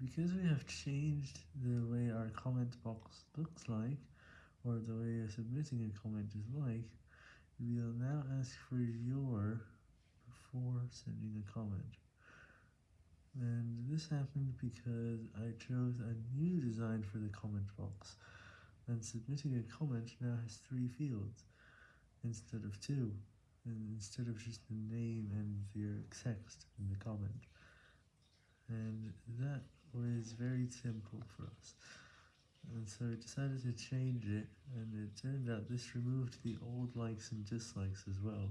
Because we have changed the way our comment box looks like, or the way submitting a comment is like, we will now ask for your before sending a comment. And this happened because I chose a new design for the comment box, and submitting a comment now has three fields, instead of two, and instead of just the name and your text in the comment. And that was very simple for us, and so we decided to change it, and it turned out this removed the old likes and dislikes as well.